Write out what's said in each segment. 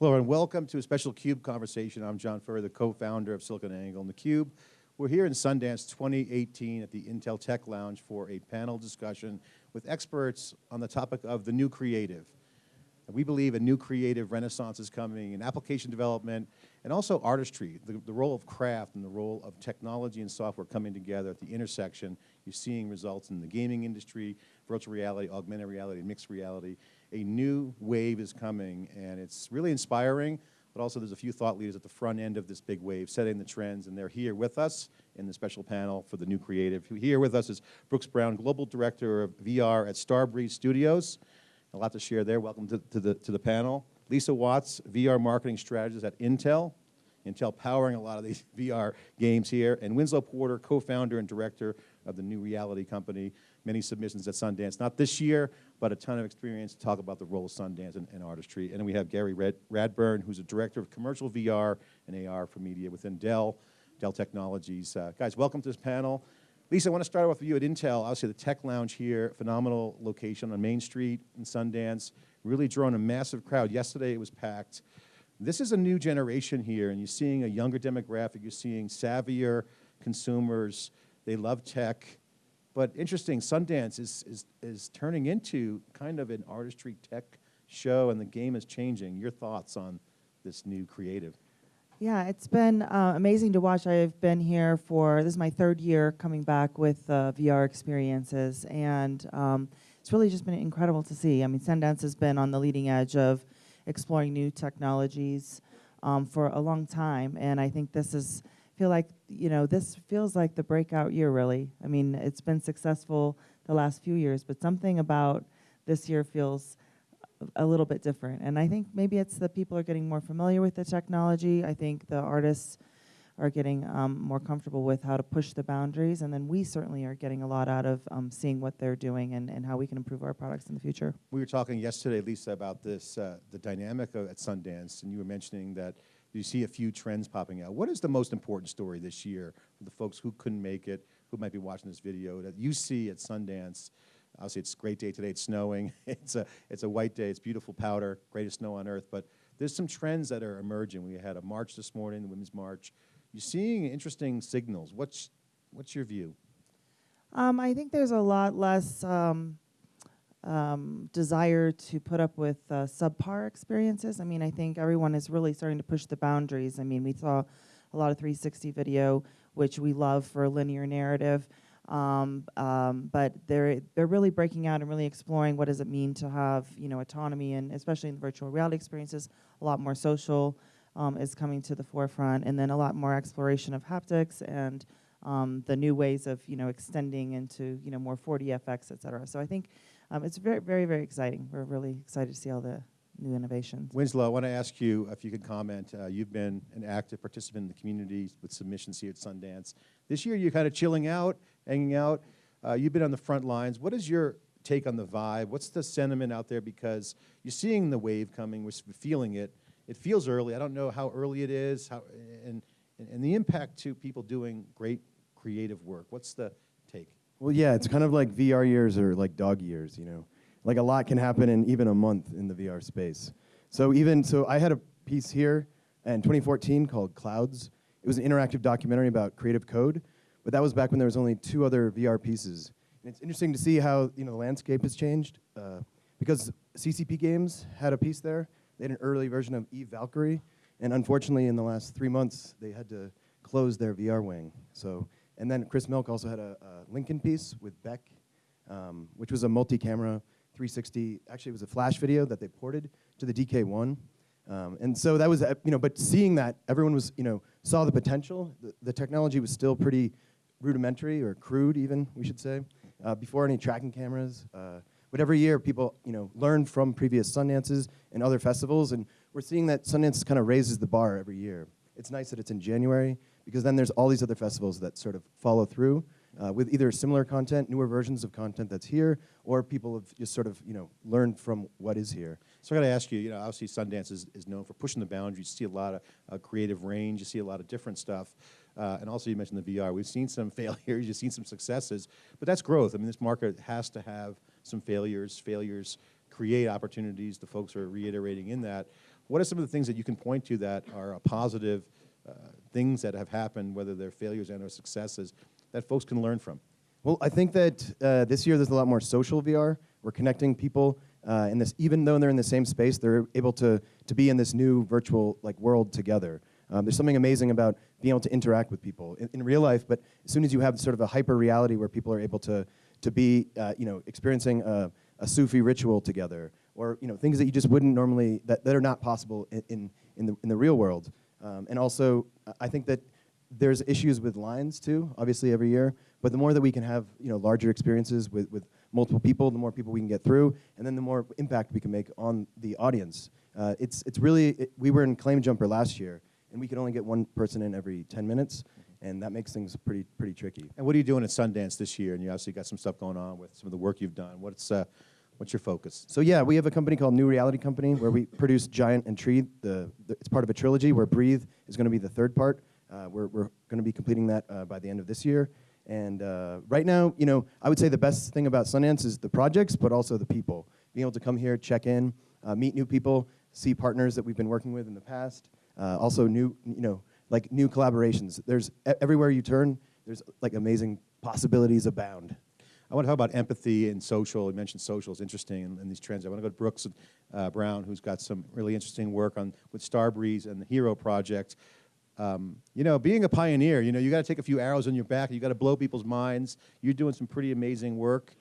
Hello and welcome to a special CUBE conversation. I'm John Furrier, the co-founder of SiliconANGLE and theCUBE. We're here in Sundance 2018 at the Intel Tech Lounge for a panel discussion with experts on the topic of the new creative. We believe a new creative renaissance is coming in application development and also artistry, the, the role of craft and the role of technology and software coming together at the intersection. You're seeing results in the gaming industry, virtual reality, augmented reality, mixed reality. A new wave is coming and it's really inspiring, but also there's a few thought leaders at the front end of this big wave setting the trends and they're here with us in the special panel for the new creative. Here with us is Brooks Brown, Global Director of VR at Starbreeze Studios. A lot to share there. Welcome to, to, the, to the panel. Lisa Watts, VR marketing strategist at Intel. Intel powering a lot of these VR games here. And Winslow Porter, co-founder and director of the New Reality Company. Many submissions at Sundance, not this year, but a ton of experience to talk about the role of Sundance and, and artistry. And we have Gary Red, Radburn, who's a director of commercial VR and AR for media within Dell, Dell Technologies. Uh, guys, welcome to this panel. Lisa, I want to start off with you at Intel. Obviously, the tech lounge here, phenomenal location on Main Street in Sundance, really drawn a massive crowd. Yesterday, it was packed. This is a new generation here, and you're seeing a younger demographic. You're seeing savvier consumers. They love tech. But interesting, Sundance is, is, is turning into kind of an artistry tech show, and the game is changing. Your thoughts on this new creative? Yeah, it's been uh, amazing to watch. I've been here for, this is my third year coming back with uh, VR experiences, and um, it's really just been incredible to see. I mean, Sundance has been on the leading edge of exploring new technologies um, for a long time, and I think this is, feel like, you know, this feels like the breakout year, really. I mean, it's been successful the last few years, but something about this year feels a little bit different. And I think maybe it's that people are getting more familiar with the technology. I think the artists are getting um, more comfortable with how to push the boundaries. And then we certainly are getting a lot out of um, seeing what they're doing and, and how we can improve our products in the future. We were talking yesterday, Lisa, about this, uh, the dynamic at Sundance, and you were mentioning that you see a few trends popping out. What is the most important story this year for the folks who couldn't make it, who might be watching this video, that you see at Sundance Obviously, it's a great day today. It's snowing. It's a, it's a white day. It's beautiful powder, greatest snow on earth. But there's some trends that are emerging. We had a march this morning, the Women's March. You're seeing interesting signals. What's, what's your view? Um, I think there's a lot less um, um, desire to put up with uh, subpar experiences. I mean, I think everyone is really starting to push the boundaries. I mean, we saw a lot of 360 video, which we love for linear narrative. Um, um, but they're they're really breaking out and really exploring what does it mean to have you know autonomy and especially in virtual reality experiences a lot more social um, is coming to the forefront and then a lot more exploration of haptics and um, the new ways of you know extending into you know more 4D FX et cetera so I think um, it's very very very exciting we're really excited to see all the new innovations. Winslow, I want to ask you if you could comment. Uh, you've been an active participant in the community with submissions here at Sundance. This year, you're kind of chilling out, hanging out. Uh, you've been on the front lines. What is your take on the vibe? What's the sentiment out there? Because you're seeing the wave coming, we're feeling it. It feels early. I don't know how early it is, how, and, and the impact to people doing great creative work. What's the? Well, yeah, it's kind of like VR years or like dog years, you know. Like a lot can happen in even a month in the VR space. So even, so I had a piece here in 2014 called Clouds. It was an interactive documentary about creative code, but that was back when there was only two other VR pieces. And it's interesting to see how you know the landscape has changed uh, because CCP Games had a piece there. They had an early version of Eve Valkyrie, and unfortunately, in the last three months, they had to close their VR wing. So, and then Chris Milk also had a, a Lincoln piece with Beck, um, which was a multi-camera 360. Actually, it was a flash video that they ported to the DK1. Um, and so that was, you know, but seeing that, everyone was, you know, saw the potential. The, the technology was still pretty rudimentary or crude even, we should say, uh, before any tracking cameras. Uh, but every year people, you know, learn from previous Sundances and other festivals, and we're seeing that Sundance kind of raises the bar every year. It's nice that it's in January, because then there's all these other festivals that sort of follow through uh, with either similar content, newer versions of content that's here, or people have just sort of you know learned from what is here. So I got to ask you, you know, obviously Sundance is, is known for pushing the boundaries. You see a lot of uh, creative range. You see a lot of different stuff. Uh, and also you mentioned the VR. We've seen some failures. You've seen some successes. But that's growth. I mean, this market has to have some failures. Failures create opportunities. The folks are reiterating in that. What are some of the things that you can point to that are a positive things that have happened, whether they're failures and or successes, that folks can learn from? Well, I think that uh, this year there's a lot more social VR. We're connecting people uh, in this, even though they're in the same space, they're able to to be in this new virtual like world together. Um, there's something amazing about being able to interact with people in, in real life, but as soon as you have sort of a hyper reality where people are able to to be, uh, you know, experiencing a, a Sufi ritual together, or you know, things that you just wouldn't normally that, that are not possible in, in the in the real world. Um, and also, I think that there's issues with lines too, obviously every year. But the more that we can have, you know, larger experiences with, with multiple people, the more people we can get through, and then the more impact we can make on the audience. Uh, it's it's really it, we were in Claim Jumper last year, and we could only get one person in every 10 minutes, and that makes things pretty pretty tricky. And what are you doing at Sundance this year? And you obviously got some stuff going on with some of the work you've done. What's, uh, what's your focus? So yeah, we have a company called New Reality Company where we produce Giant and Tree. The, the it's part of a trilogy where Breathe is going to be the third part. Uh, we're we're going to be completing that uh, by the end of this year. And uh, right now, you know, I would say the best thing about Sundance is the projects, but also the people. Being able to come here, check in, uh, meet new people, see partners that we've been working with in the past. Uh, also new, you know, like new collaborations. There's everywhere you turn, there's like amazing possibilities abound. I want to talk about empathy and social. You mentioned social is interesting in, in these trends. I want to go to Brooks uh, Brown, who's got some really interesting work on with Starbreeze and the Hero Project. Um, you know, being a pioneer, you know, you got to take a few arrows in your back. You got to blow people's minds. You're doing some pretty amazing work.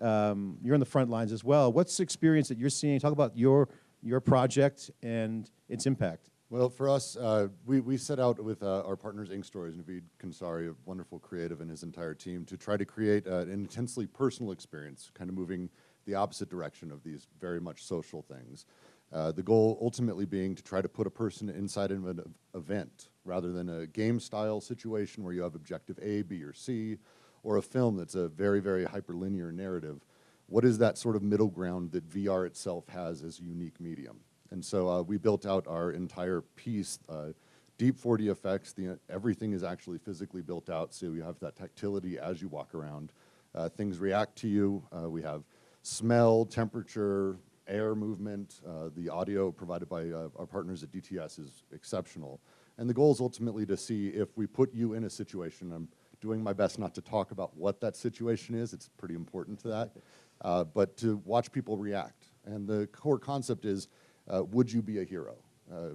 Um, you're on the front lines as well. What's the experience that you're seeing? Talk about your your project and its impact. Well, for us, uh, we, we set out with uh, our partners, Ink Stories, Navid Khonsari, a wonderful creative, and his entire team to try to create uh, an intensely personal experience, kind of moving the opposite direction of these very much social things. Uh, the goal ultimately being to try to put a person inside of an event rather than a game style situation where you have objective A, B, or C, or a film that's a very, very hyperlinear narrative. What is that sort of middle ground that VR itself has as a unique medium? And so uh, we built out our entire piece, uh, deep 4D effects. The, everything is actually physically built out, so you have that tactility as you walk around. Uh, things react to you. Uh, we have smell, temperature, air movement. Uh, the audio provided by uh, our partners at DTS is exceptional. And the goal is ultimately to see if we put you in a situation. I'm doing my best not to talk about what that situation is. It's pretty important to that. But to watch people react. And the core concept is, uh, would you be a hero? Uh,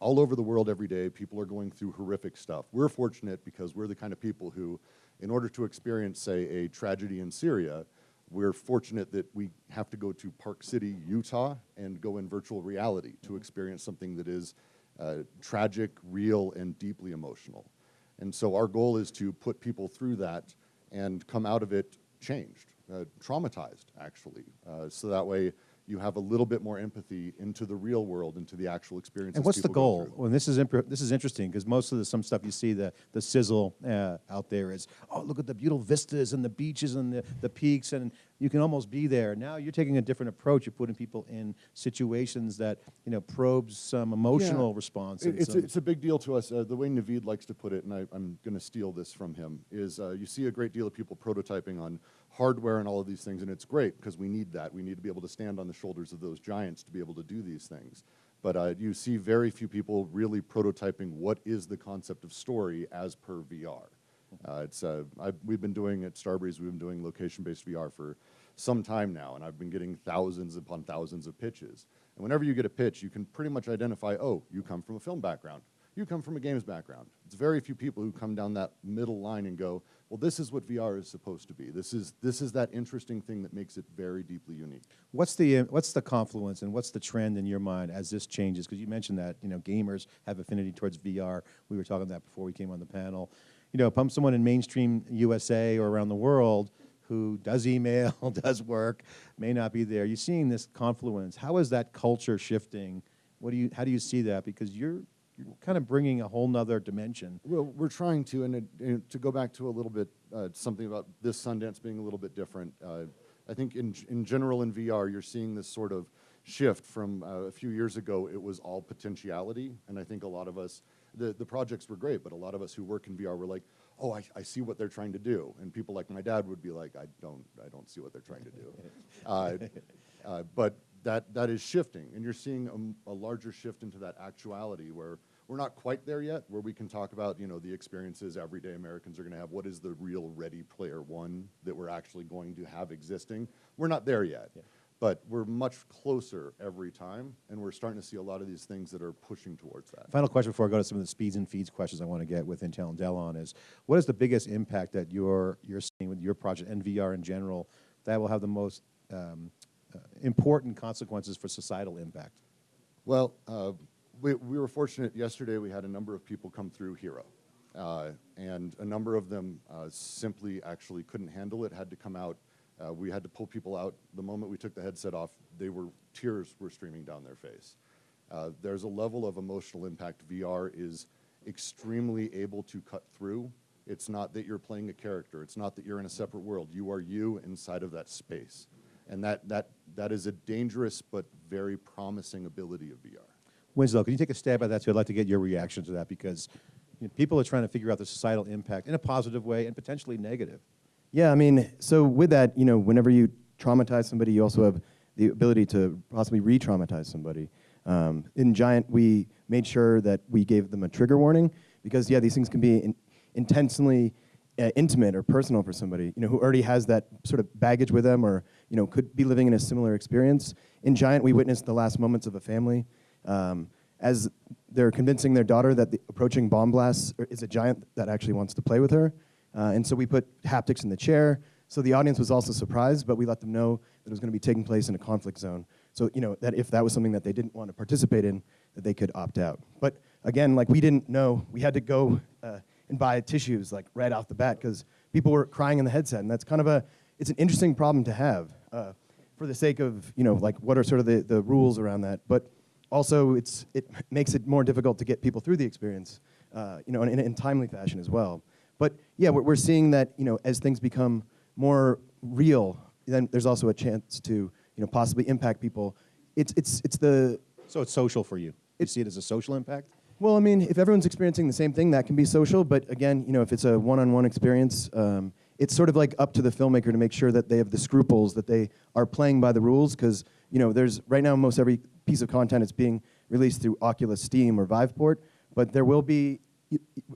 all over the world every day, people are going through horrific stuff. We're fortunate because we're the kind of people who, in order to experience, say, a tragedy in Syria, we're fortunate that we have to go to Park City, Utah, and go in virtual reality to experience something that is uh, tragic, real, and deeply emotional. And so our goal is to put people through that and come out of it changed, uh, traumatized, actually. Uh, so that way you have a little bit more empathy into the real world, into the actual experience. And what's the go goal? through. Well, this is this is interesting because most of the some stuff you see the the sizzle uh, out there is oh look at the beautiful vistas and the beaches and the, the peaks and you can almost be there. Now you're taking a different approach. You're putting people in situations that you know probes some emotional Yeah. response. It- It's, a, it's a big deal to us. Uh, the way Navid likes to put it, and I, I'm going to steal this from him, is uh, you see a great deal of people prototyping on hardware and all of these things, and it's great because we need that. We need to be able to stand on the shoulders of those giants to be able to do these things. But uh, you see very few people really prototyping what is the concept of story as per VR. Uh, it's, uh, we've been doing at Starbreeze, we've been doing location-based VR for some time now, and I've been getting thousands upon thousands of pitches. And whenever you get a pitch, you can pretty much identify, oh, you come from a film background. You come from a games background. It's very few people who come down that middle line and go, well, this is what VR is supposed to be. This is, this is that interesting thing that makes it very deeply unique. What's the what's the confluence and what's the trend in your mind as this changes? Because you mentioned that you know gamers have affinity towards VR. We were talking that before we came on the panel. You know, pump someone in mainstream USA or around the world who does email, does work, may not be there. You're seeing this confluence. How is that culture shifting? What do you how do you see that? Because you're kind of bringing a whole nother dimension. Well, we're trying to, and, it, and to go back to a little bit, uh, something about this Sundance being a little bit different. Uh, I think in, in general in VR, you're seeing this sort of shift from uh, a few years ago, it was all potentiality. And I think a lot of us, the, the projects were great, but a lot of us who work in VR were like, oh, I, I see what they're trying to do. And people like my dad would be like, I don't, I don't see what they're trying to do. Uh, uh, but that, that is shifting, and you're seeing a larger shift into that actuality where we're not quite there yet, where we can talk about, you know, the experiences everyday Americans are going to have. What is the real Ready Player One that we're actually going to have existing? We're not there yet, but we're much closer every time, and we're starting to see a lot of these things that are pushing towards that. Final question before I go to some of the speeds and feeds questions I want to get with Intel and Dell on is, what is the biggest impact that you're, you're seeing with your project and VR in general that will have the most um, uh, important consequences for societal impact? Well, uh, we, we were fortunate yesterday. We had a number of people come through Hero, uh, and a number of them uh, simply actually couldn't handle it. Had to come out. Uh, we had to pull people out. The moment we took the headset off, they were tears were streaming down their face. Uh, there's a level of emotional impact VR is extremely able to cut through. It's not that you're playing a character. It's not that you're in a separate world. You are you inside of that space, and that that that is a dangerous but very promising ability of VR. Winslow, can you take a stab at that too? I'd like to get your reaction to that because you know, people are trying to figure out the societal impact in a positive way and potentially negative. Yeah, I mean, so with that, you know, whenever you traumatize somebody, you also have the ability to possibly re-traumatize somebody. Um, in Giant, we made sure that we gave them a trigger warning because, yeah, these things can be in, intensely uh, intimate or personal for somebody, you know, who already has that sort of baggage with them or, you know, could be living in a similar experience. In Giant, we witnessed the last moments of a family um, as they're convincing their daughter that the approaching bomb blast is a giant that actually wants to play with her. Uh, and so we put haptics in the chair. So the audience was also surprised, but we let them know that it was going to be taking place in a conflict zone. So you know that if that was something that they didn't want to participate in, that they could opt out. But again, like we didn't know, we had to go uh, and buy tissues like right off the bat because people were crying in the headset, and that's kind of a it's an interesting problem to have uh, for the sake of you know like what are sort of the, the rules around that, but also it's it makes it more difficult to get people through the experience, uh, you know, in, in timely fashion as well. But yeah, we're, we're seeing that you know as things become more real, then there's also a chance to you know possibly impact people. It's it's it's the So it's social for you. You see it as a social impact? well, I mean, if everyone's experiencing the same thing, that can be social. But again, you know, if it's a one-on-one experience, um, it's sort of like up to the filmmaker to make sure that they have the scruples, that they are playing by the rules. Because you know, there's right now most every piece of content is being released through Oculus, Steam, or Viveport. But there will be,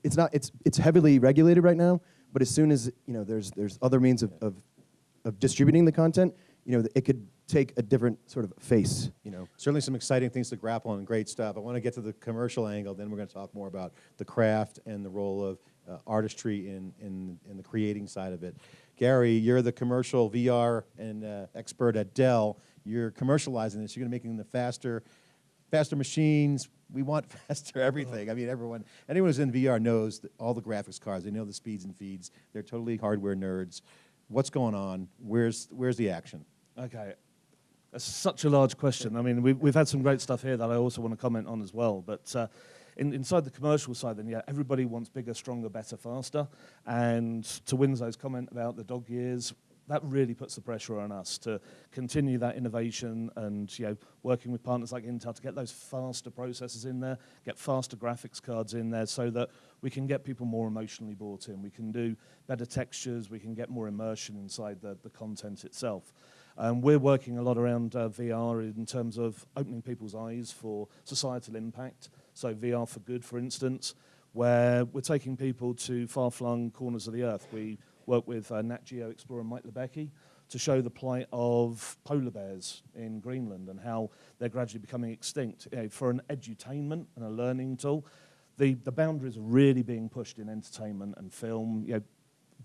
it's not, it's it's heavily regulated right now. But as soon as you know, there's there's other means of, of of distributing the content, you know, it could take a different sort of face. You know. Certainly some exciting things to grapple on great stuff. I want to get to the commercial angle, then we're going to talk more about the craft and the role of uh, artistry in, in, in the creating side of it. Gary, you're the commercial VR and uh, expert at Dell. You're commercializing this. You're going to making the faster, faster machines. We want faster everything. I mean, everyone, anyone who's in VR knows all the graphics cards. They know the speeds and feeds. They're totally hardware nerds. What's going on? Where's, where's the action? Okay. That's such a large question. I mean, we've, we've had some great stuff here that I also want to comment on as well. But uh, in, inside the commercial side, then, yeah, everybody wants bigger, stronger, better, faster. And to Winslow's comment about the dog years, that really puts the pressure on us to continue that innovation and you know working with partners like Intel to get those faster processors in there, get faster graphics cards in there, so that we can get people more emotionally bought in. We can do better textures, we can get more immersion inside the, the content itself. Um, we're working a lot around uh, VR in terms of opening people's eyes for societal impact. So VR for good, for instance, where we're taking people to far-flung corners of the earth. We work with uh, Nat Geo explorer Mike Libecki to show the plight of polar bears in Greenland and how they're gradually becoming extinct. You know, for an edutainment and a learning tool, the, the boundaries are really being pushed in entertainment and film. You know,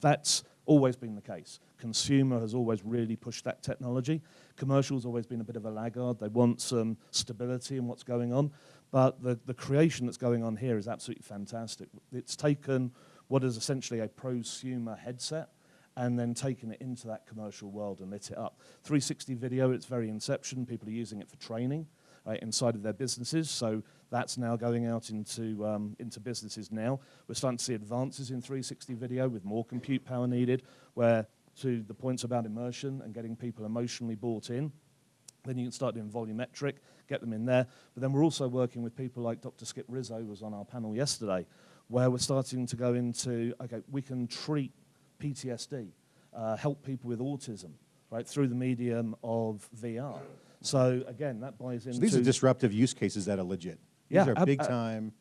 that's always been the case. Consumer has always really pushed that technology. Commercial's always been a bit of a laggard. They want some stability in what's going on. But the, the creation that's going on here is absolutely fantastic. It's taken what is essentially a prosumer headset and then taken it into that commercial world and lit it up. 360 video, its very inception, people are using it for training inside of their businesses. So that's now going out into, um, into businesses now. We're starting to see advances in 360 video with more compute power needed, where to the points about immersion and getting people emotionally bought in, then you can start doing volumetric, get them in there. But then we're also working with people like Dr. Skip Rizzo, was on our panel yesterday, where we're starting to go into, okay, we can treat PTSD, uh, help people with autism, right, through the medium of VR. So again, that buys into So these are disruptive use cases that are legit. Yeah, These are ab- big time,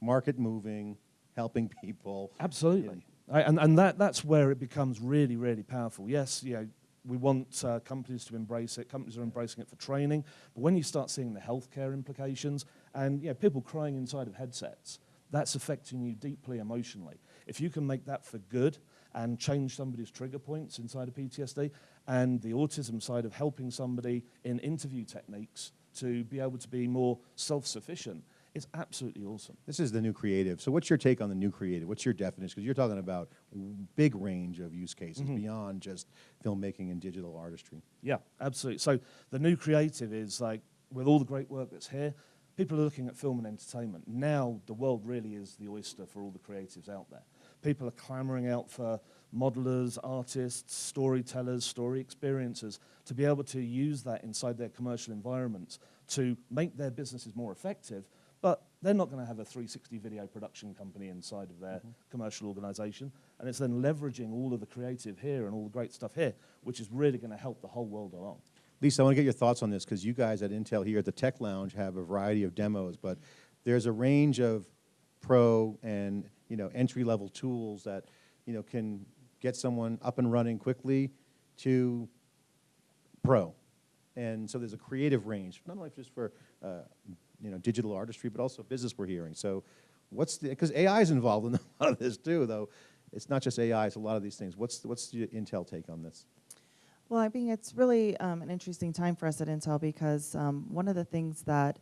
market moving, helping people. Absolutely. I- And, and that, that's where it becomes really, really powerful. Yes, you know, we want uh, companies to embrace it. Companies are embracing it for training. But when you start seeing the healthcare implications and you know, people crying inside of headsets, that's affecting you deeply emotionally. If you can make that for good and change somebody's trigger points inside of PTSD and the autism side of helping somebody in interview techniques to be able to be more self-sufficient, it's absolutely awesome. This is the new creative. So what's your take on the new creative? What's your definition? Because you're talking about big range of use cases Mm-hmm. beyond just filmmaking and digital artistry. Yeah, absolutely. So the new creative is like, with all the great work that's here, people are looking at film and entertainment. Now the world really is the oyster for all the creatives out there. People are clamoring out for modelers, artists, storytellers, story experiencers to be able to use that inside their commercial environments to make their businesses more effective. But they're not going to have a 360 video production company inside of their mm-hmm. commercial organization. And it's then leveraging all of the creative here and all the great stuff here, which is really going to help the whole world along. Lisa, I want to get your thoughts on this because you guys at Intel here at the Tech Lounge have a variety of demos, but there's a range of pro and you know entry level tools that you know can get someone up and running quickly to pro, and so there's a creative range not only just for uh, you know digital artistry but also business we're hearing. So what's the because AI is involved in a lot of this too, though. It's not just AI; it's a lot of these things. What's what's the Intel take on this? Well, I mean, it's really um, an interesting time for us at Intel because um, one of the things that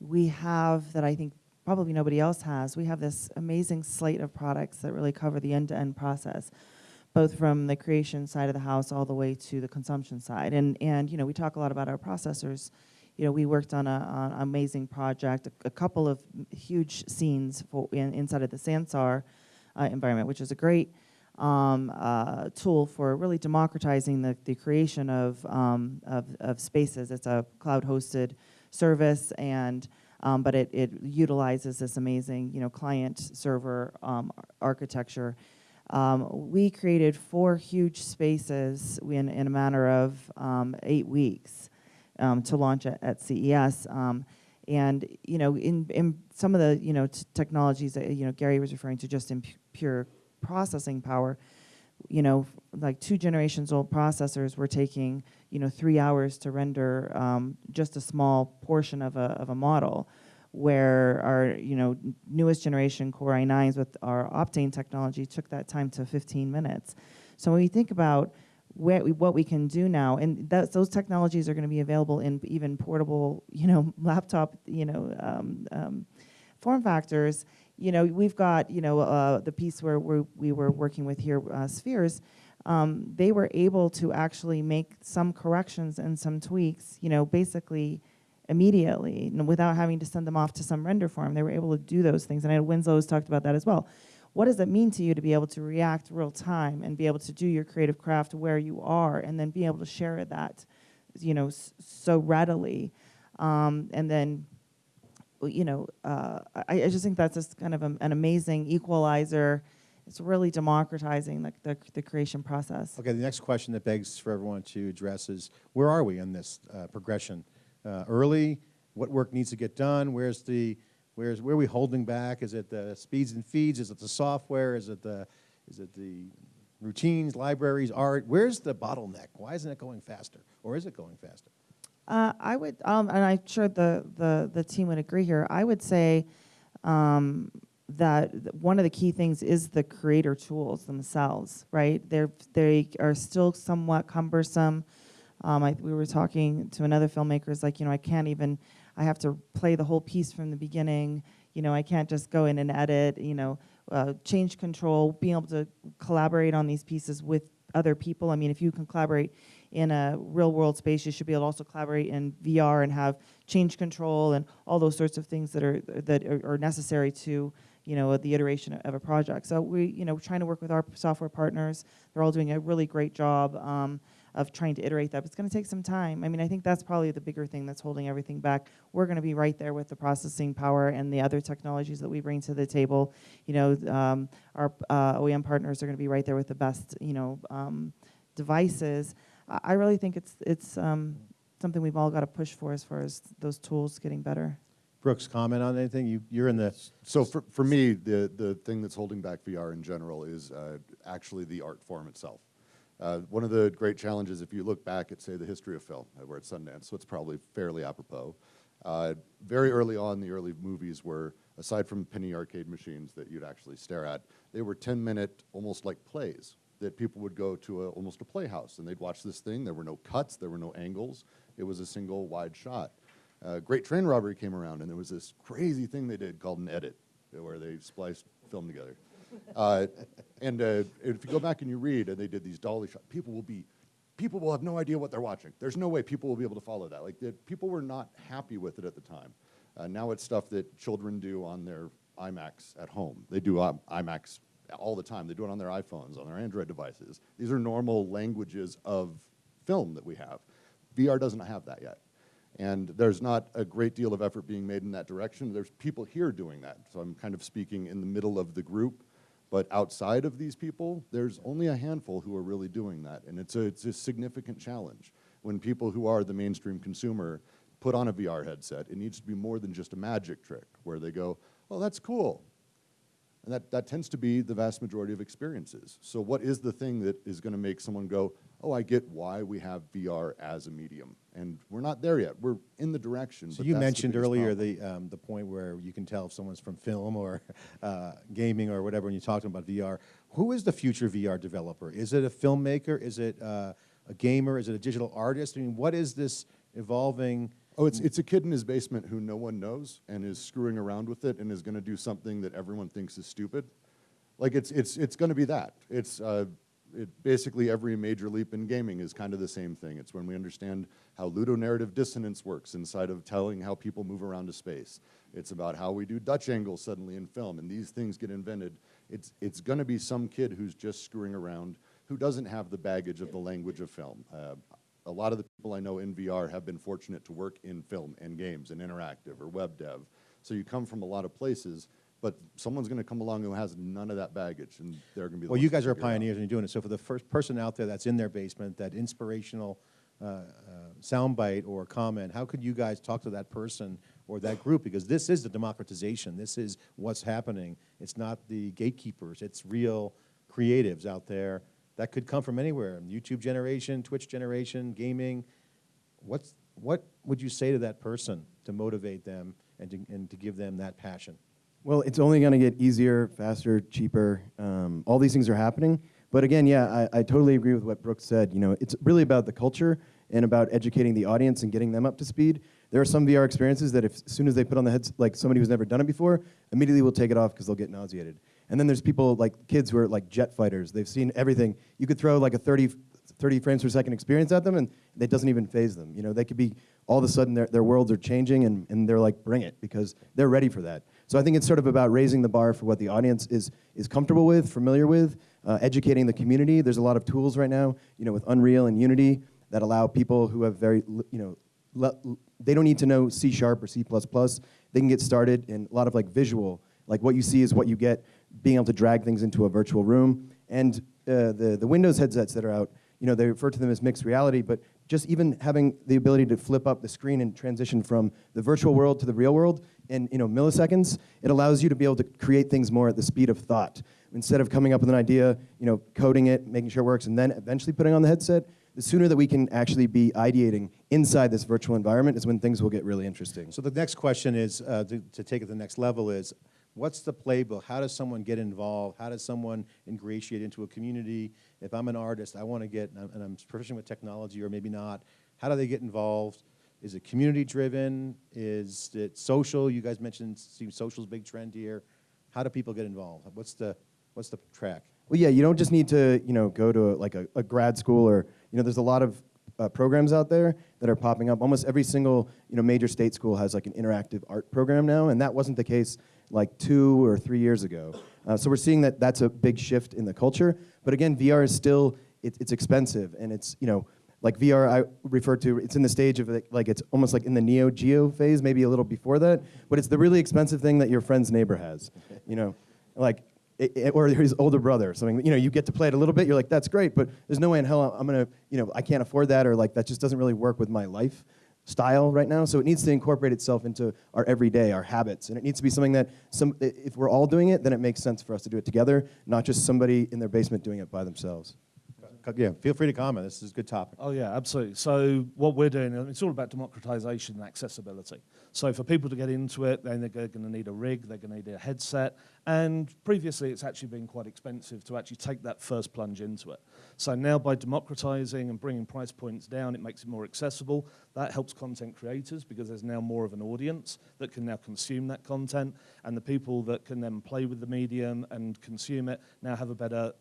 we have that I think probably nobody else has, we have this amazing slate of products that really cover the end-to-end process, both from the creation side of the house all the way to the consumption side. And, and you know, we talk a lot about our processors. You know, we worked on, a, on an amazing project, a, a couple of huge scenes for in, inside of the Sansar uh, environment, which is a great um, uh, tool for really democratizing the, the creation of, um, of, of spaces. It's a cloud-hosted service, and um, but it, it utilizes this amazing, you know, client-server um, architecture. Um, we created four huge spaces in, in a matter of um, eight weeks um, to launch at, at CES. Um, and you know, in, in some of the you know technologies that you know Gary was referring to, just in pure processing power, you know, like two generations old processors were taking you know three hours to render um, just a small portion of a of a model, where our you know newest generation Core i9s with our Optane technology took that time to 15 minutes. So when we think about we, what we can do now, and that, those technologies are going to be available in even portable, you know, laptop, you know, um, um, form factors. You know, we've got, you know, uh, the piece where we're, we were working with here, uh, Spheres. Um, they were able to actually make some corrections and some tweaks, you know, basically immediately, without having to send them off to some render farm. They were able to do those things, and I know Winslow's talked about that as well what does it mean to you to be able to react real time and be able to do your creative craft where you are and then be able to share that you know so readily um, and then you know uh, I, I just think that's just kind of a, an amazing equalizer it's really democratizing the, the, the creation process Okay, the next question that begs for everyone to address is, where are we in this uh, progression? Uh, Early, what work needs to get done? Where's the, where's, where are we holding back? Is it the speeds and feeds? Is it the software? Is it the, is it the routines, libraries, art? Where's the bottleneck? Why isn't it going faster? Or is it going faster? Uh, I would, um, and I'm sure the, the, the team would agree here. I would say um, that one of the key things is the creator tools themselves, right? They're, they are still somewhat cumbersome. Um, I, we were talking to another filmmaker, it's like, you know, I can't even, I have to play the whole piece from the beginning. You know, I can't just go in and edit, you know, uh, change control, being able to collaborate on these pieces with other people. I mean, if you can collaborate in a real world space, you should be able to also collaborate in VR and have change control and all those sorts of things that are that are, necessary to you know the iteration of a project. So we you know trying to work with our software partners. They're all doing a really great job. Um, of trying to iterate that, but it's going to take some time. I mean, I think that's probably the bigger thing that's holding everything back. We're going to be right there with the processing power and the other technologies that we bring to the table. You know, um, our uh, OEM partners are going to be right there with the best, you know, um, devices. I I really think it's it's um, something we've all got to push for as far as those tools getting better. Brooks, comment on anything? You, you're in the, So for, for me, the, the thing that's holding back VR in general is uh, actually the art form itself. Uh, one of the great challenges, if you look back at, say, the history of film, uh, we're at Sundance, so it's probably fairly apropos. Uh, very early on, the early movies were, aside from penny arcade machines that you'd actually stare at, they were 10 minute, almost like plays that people would go to a, almost a playhouse and they'd watch this thing. There were no cuts, there were no angles, it was a single wide shot. Uh, Great Train Robbery came around, and there was this crazy thing they did called an edit, where they spliced film together. Uh, and uh, if you go back and you read, and they did these dolly shots, people will be, people will have no idea what they're watching. There's no way people will be able to follow that. Like the, people were not happy with it at the time. Uh, now it's stuff that children do on their iMacs at home. They do um, IMAX all the time. They do it on their iPhones, on their Android devices. These are normal languages of film that we have. VR doesn't have that yet. And there's not a great deal of effort being made in that direction. There's people here doing that. So I'm kind of speaking in the middle of the group. But outside of these people, there's only a handful who are really doing that. And it's a, it's a significant challenge. When people who are the mainstream consumer put on a VR headset, it needs to be more than just a magic trick where they go, oh, that's cool. And that, that tends to be the vast majority of experiences. So what is the thing that is going to make someone go, oh, I get why we have VR as a medium? And we're not there yet. We're in the direction. so but you that's the mentioned earlier problem. the, um, the point where you can tell if someone's from film or uh, gaming or whatever when you talk to them about VR. Who is the future VR developer? Is it a filmmaker? Is it uh, a gamer? Is it a digital artist? I mean, what is this evolving? Oh, it's, it's a kid in his basement who no one knows and is screwing around with it and is going to do something that everyone thinks is stupid. Like, it's, it's, it's going to be that. It's uh, it, basically every major leap in gaming is kind of the same thing. It's when we understand how ludonarrative dissonance works inside of telling how people move around a space. It's about how we do Dutch angles suddenly in film, and these things get invented. It's, it's going to be some kid who's just screwing around who doesn't have the baggage of the language of film. Uh, a lot of the people I know in VR have been fortunate to work in film and games and interactive or web dev. So you come from a lot of places, but someone's going to come along who has none of that baggage, and they're going to be. Well, you guys are figure it out. pioneers and you're doing it. So for the first person out there that's in their basement, that inspirational uh, uh, soundbite or comment, how could you guys talk to that person or that group? Because this is the democratization. This is what's happening. It's not the gatekeepers. It's real creatives out there that could come from anywhere. YouTube generation, Twitch generation, gaming. What's, what would you say to that person to motivate them and to, and to give them that passion? Well, it's only going to get easier, faster, cheaper. Um, all these things are happening. But again, yeah, I, I totally agree with what Brooks said. You know, it's really about the culture and about educating the audience and getting them up to speed. There are some VR experiences that if, as soon as they put on the heads, like somebody who's never done it before, immediately will take it off because they'll get nauseated. And then there's people like kids who are like jet fighters. They've seen everything. You could throw like a 30, 30 frames per second experience at them and it doesn't even phase them. You know, they could be, all of a sudden their, their worlds are changing and, and they're like, bring it because they're ready for that. So I think it's sort of about raising the bar for what the audience is, is comfortable with, familiar with, uh, educating the community. There's a lot of tools right now, you know, with Unreal and Unity that allow people who have very, you know, they don't need to know C sharp or C++. They can get started in a lot of like visual, like what you see is what you get, being able to drag things into a virtual room. And uh, the, the Windows headsets that are out, you know, they refer to them as mixed reality, but just even having the ability to flip up the screen and transition from the virtual world to the real world in you know, milliseconds, it allows you to be able to create things more at the speed of thought. Instead of coming up with an idea, you know, coding it, making sure it works, and then eventually putting on the headset, the sooner that we can actually be ideating inside this virtual environment is when things will get really interesting. So the next question is, uh, to, to take it to the next level is, what's the playbook? How does someone get involved? How does someone ingratiate into a community? If I'm an artist, I want to get, and I'm, proficient with technology or maybe not, how do they get involved? Is it community driven? Is it social? You guys mentioned, social's big trend here. How do people get involved? What's the, what's the track? Well, yeah, you don't just need to, you know, go to a, like a, a grad school or, you know, there's a lot of uh, programs out there that are popping up. Almost every single, you know, major state school has like an interactive art program now, and that wasn't the case like two or three years ago. Uh, so we're seeing that that's a big shift in the culture. But again, VR is still, it, it's expensive, and it's, you know, like VR, I refer to, it's in the stage of like, like it's almost like in the Neo Geo phase, maybe a little before that, but it's the really expensive thing that your friend's neighbor has, you know, like i- i- or his older brother or something. You know, you get to play it a little bit. You're like, that's great, but there's no way in hell I'm gonna, you know, I can't afford that, or like that just doesn't really work with my life style right now. So it needs to incorporate itself into our everyday, our habits, and it needs to be something that some. If we're all doing it, then it makes sense for us to do it together, not just somebody in their basement doing it by themselves. Yeah, feel free to comment. This is a good topic. Oh yeah, absolutely. So what we're doing, it's all about democratization and accessibility. So for people to get into it, then they're going to need a rig, they're going to need a headset, and previously it's actually been quite expensive to actually take that first plunge into it. So now by democratizing and bringing price points down, it makes it more accessible. That helps content creators because there's now more of an audience that can now consume that content, and the people that can then play with the medium and consume it now have a better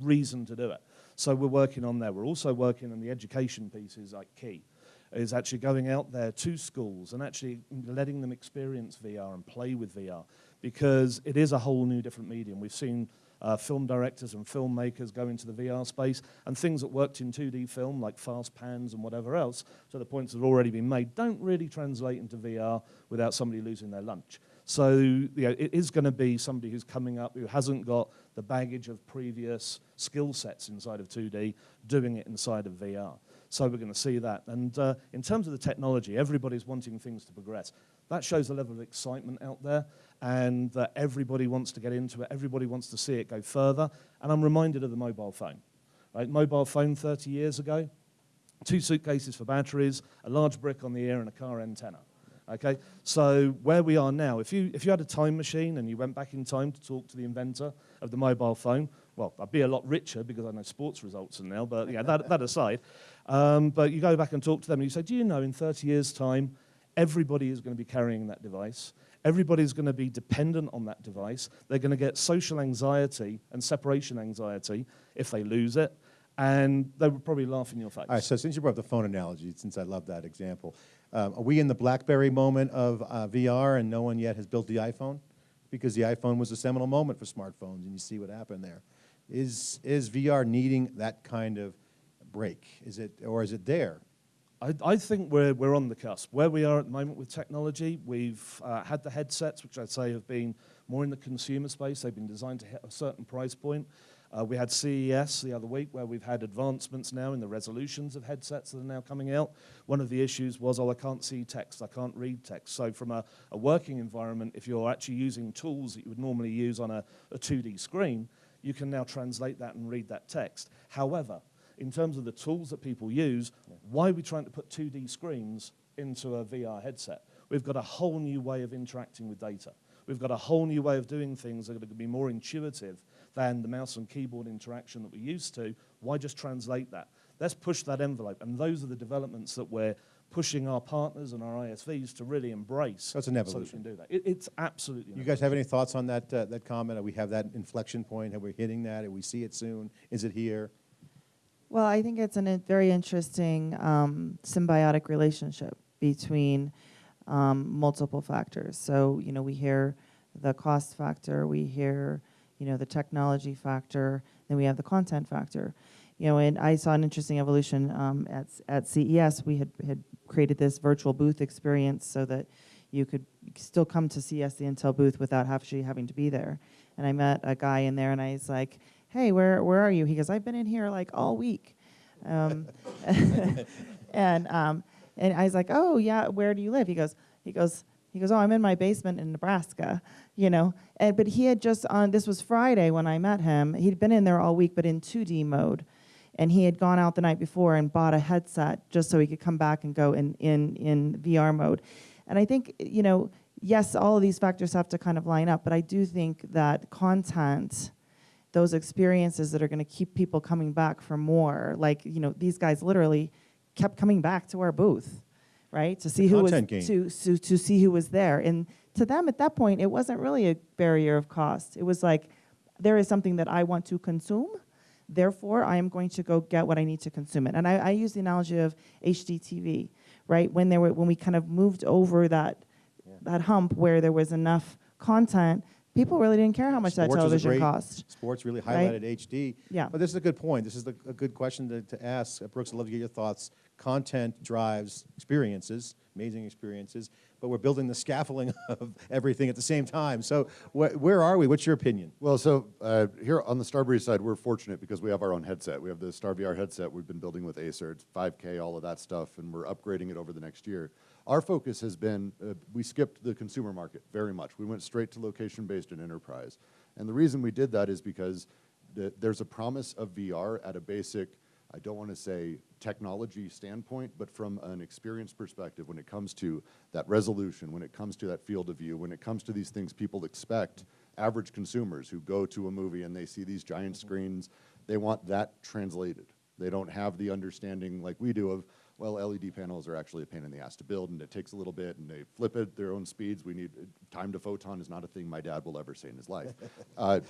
reason to do it. So we're working on there. We're also working on the education pieces like key, is actually going out there to schools and actually letting them experience VR and play with VR because it is a whole new different medium. We've seen uh, film directors and filmmakers go into the VR space and things that worked in 2D film like fast pans and whatever else to the points that have already been made don't really translate into VR without somebody losing their lunch. So you know, it is going to be somebody who's coming up who hasn't got the baggage of previous skill sets inside of 2D doing it inside of VR. So we're going to see that. And uh, in terms of the technology, everybody's wanting things to progress. That shows a level of excitement out there, and that everybody wants to get into it. Everybody wants to see it go further. And I'm reminded of the mobile phone. Right, mobile phone 30 years ago, two suitcases for batteries, a large brick on the ear, and a car antenna. Okay, so where we are now, if you, if you had a time machine and you went back in time to talk to the inventor of the mobile phone, well, I'd be a lot richer because I know sports results and now, but yeah, that, that aside. Um, but you go back and talk to them and you say, do you know in 30 years' time, everybody is going to be carrying that device. Everybody's going to be dependent on that device. They're going to get social anxiety and separation anxiety if they lose it. And they would probably laugh in your face. All right, so since you brought up the phone analogy, since I love that example, um, are we in the BlackBerry moment of uh, VR and no one yet has built the iPhone? Because the iPhone was a seminal moment for smartphones, and you see what happened there. Is, is VR needing that kind of break? Is it, or is it there? I, I think we're, we're on the cusp. Where we are at the moment with technology, we've uh, had the headsets, which I'd say have been more in the consumer space. They've been designed to hit a certain price point. Uh, we had CES the other week where we've had advancements now in the resolutions of headsets that are now coming out. One of the issues was, oh, I can't see text, I can't read text. So from a, a working environment, if you're actually using tools that you would normally use on a, a 2D screen, you can now translate that and read that text. However, in terms of the tools that people use, why are we trying to put 2D screens into a VR headset? We've got a whole new way of interacting with data. We've got a whole new way of doing things that are going to be more intuitive than the mouse and keyboard interaction that we're used to. Why just translate that? Let's push that envelope. And those are the developments that we're pushing our partners and our ISVs to really embrace. It's an So we can do that. It, it's absolutely. You guys have any thoughts on that, uh, that comment? Are we have that inflection point? Are we hitting that? Do we see it soon? Is it here? Well, I think it's a very interesting um, symbiotic relationship between um, multiple factors. So, you know, we hear the cost factor, we hear, you know, the technology factor, then we have the content factor. You know, and I saw an interesting evolution um, at at CES. We had had created this virtual booth experience so that you could still come to CES the Intel booth without actually having to be there. And I met a guy in there, and I was like, "Hey, where where are you?" He goes, "I've been in here like all week." Um, and um, and I was like, "Oh yeah, where do you live?" He goes, he goes, he goes, "Oh, I'm in my basement in Nebraska." You know, and but he had just on. This was Friday when I met him. He'd been in there all week, but in 2D mode, and he had gone out the night before and bought a headset just so he could come back and go in in in VR mode. And I think you know, yes, all of these factors have to kind of line up, but I do think that content those experiences that are going to keep people coming back for more. Like, you know, these guys literally kept coming back to our booth, right? To see who was to, to to see who was there. And to them at that point, it wasn't really a barrier of cost. It was like there is something that I want to consume. Therefore, I am going to go get what I need to consume it. And I, I use the analogy of HDTV, right? When there were when we kind of moved over that that hump where there was enough content, people really didn't care how much that Sports was a television great- cost. Sports really Right? highlighted HD. Yeah. But this is a good point. This is the, a good question to, to ask. Uh, Brooks, I'd love to get your thoughts content drives experiences, amazing experiences, but we're building the scaffolding of everything at the same time. So wh- where are we? What's your opinion? Well, so uh, here on the Starbreeze side, we're fortunate because we have our own headset. We have the StarVR headset we've been building with Acer. It's 5K, all of that stuff, and we're upgrading it over the next year. Our focus has been uh, we skipped the consumer market very much. We went straight to location based and enterprise. And the reason we did that is because the, there's a promise of VR at a basic I don't want to say technology standpoint, but from an experience perspective, when it comes to that resolution, when it comes to that field of view, when it comes to these things people expect, average consumers who go to a movie and they see these giant screens, they want that translated. They don't have the understanding like we do of, well, LED panels are actually a pain in the ass to build and it takes a little bit and they flip it their own speeds. We need, time to photon is not a thing my dad will ever say in his life. uh,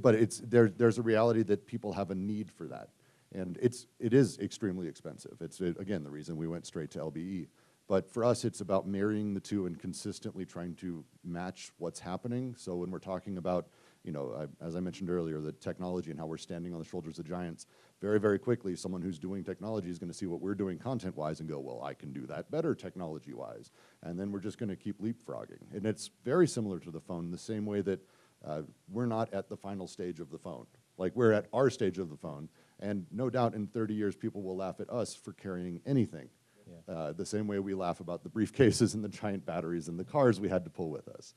but it's, there, there's a reality that people have a need for that. And it's, it is extremely expensive. It's, uh, again, the reason we went straight to LBE. But for us, it's about marrying the two and consistently trying to match what's happening. So when we're talking about, you know, I, as I mentioned earlier, the technology and how we're standing on the shoulders of giants, very, very quickly, someone who's doing technology is going to see what we're doing content-wise and go, well, I can do that better technology-wise. And then we're just going to keep leapfrogging. And it's very similar to the phone, the same way that uh, we're not at the final stage of the phone. Like we're at our stage of the phone, and no doubt in 30 years, people will laugh at us for carrying anything. Uh, the same way we laugh about the briefcases and the giant batteries and the cars we had to pull with us.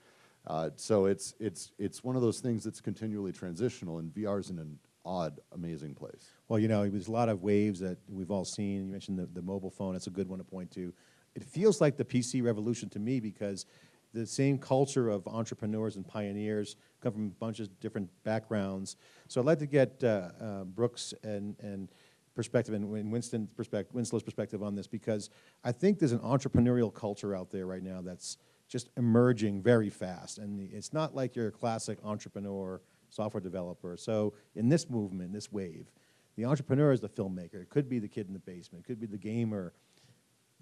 Uh, so it's, it's, it's one of those things that's continually transitional, and VR is in an odd, amazing place. Well, you know, there's a lot of waves that we've all seen. You mentioned the, the mobile phone. That's a good one to point to. It feels like the PC revolution to me because the same culture of entrepreneurs and pioneers come from a bunch of different backgrounds. So I'd like to get uh, uh, Brooks and, and perspective and Winston's perspective, Winslow's perspective on this because I think there's an entrepreneurial culture out there right now that's just emerging very fast. And it's not like you're a classic entrepreneur, software developer. So in this movement, this wave, the entrepreneur is the filmmaker. It could be the kid in the basement. It could be the gamer.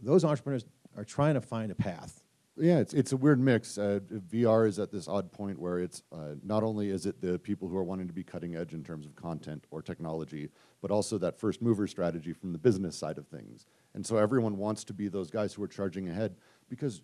Those entrepreneurs are trying to find a path. Yeah, it's, it's a weird mix. Uh, VR is at this odd point where it's uh, not only is it the people who are wanting to be cutting edge in terms of content or technology, but also that first mover strategy from the business side of things. And so everyone wants to be those guys who are charging ahead because